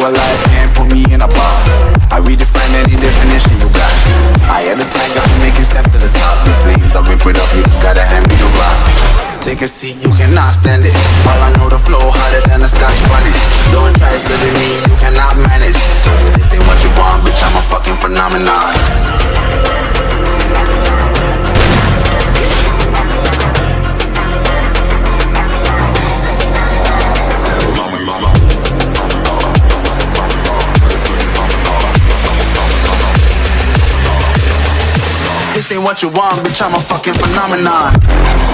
alive, can't put me in a box. I redefine any definition you got. I am the tiger, I'm making steps to the top. The flames, I whip it up, you just gotta hand me the rock. Take a seat, you cannot stand it. While I know the flow harder than a scotch bonnet. Don't try studying me, you cannot manage. This ain't what you want, bitch, I'm a fucking phenomenon. This ain't what you want, bitch, I'm a fucking phenomenon.